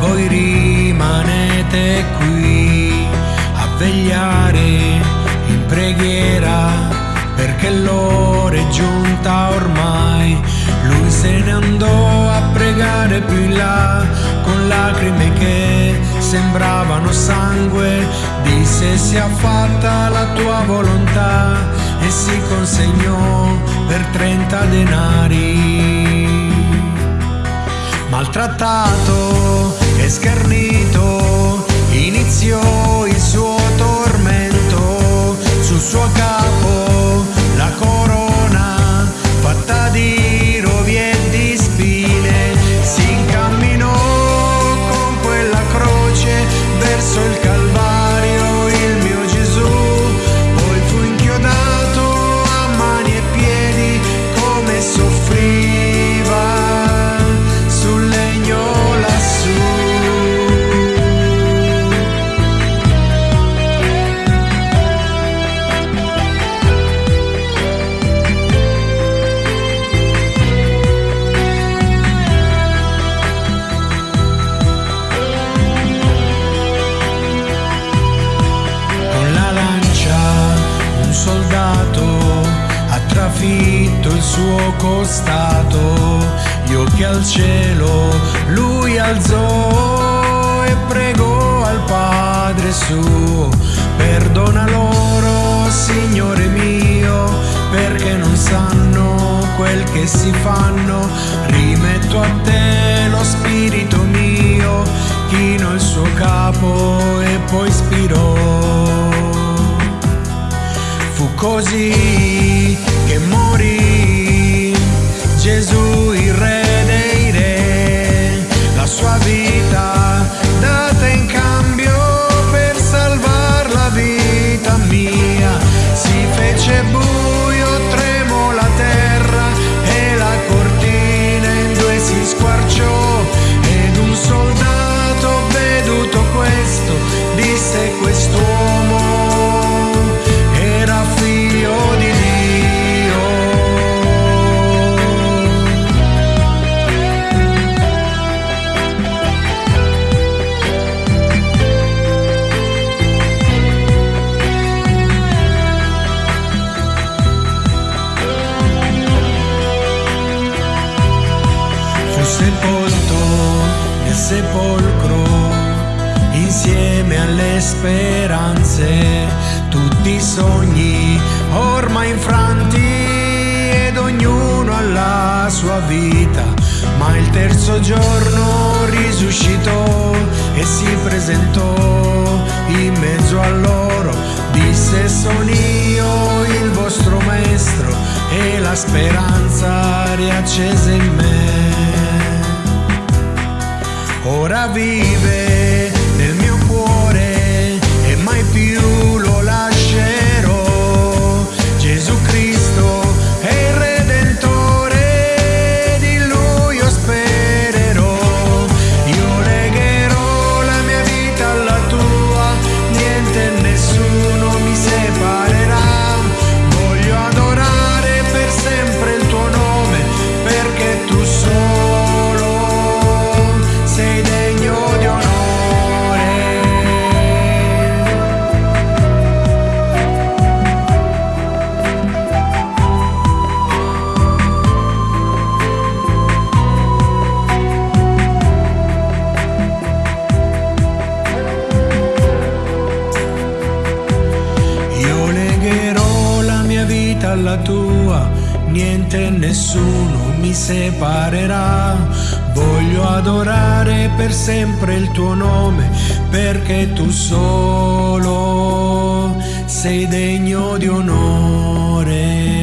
voi rimanete qui a vegliare in preghiera perché l'ora è giunta ormai. Lui se ne andò a pregare più in là con lacrime che sembravano sangue. Disse sia fatta la tua volontà e si consegnò per 30 denari. Maltrattato trafitto il suo costato, gli occhi al cielo lui alzò e pregò al Padre suo, perdona loro Signore mio, perché non sanno quel che si fanno, rimetto a te lo spirito mio, chino il suo capo e poi spirò. Fu così morì. Gesù sepolto nel sepolcro insieme alle speranze, tutti i sogni ormai infranti ed ognuno alla sua vita, ma il terzo giorno risuscitò e si presentò in mezzo a loro, disse sono io il vostro maestro e la speranza riaccese in me ahora vive. Alla tua, niente e nessuno mi separerà. Voglio adorare per sempre il tuo nome, perché tu solo sei degno di onore.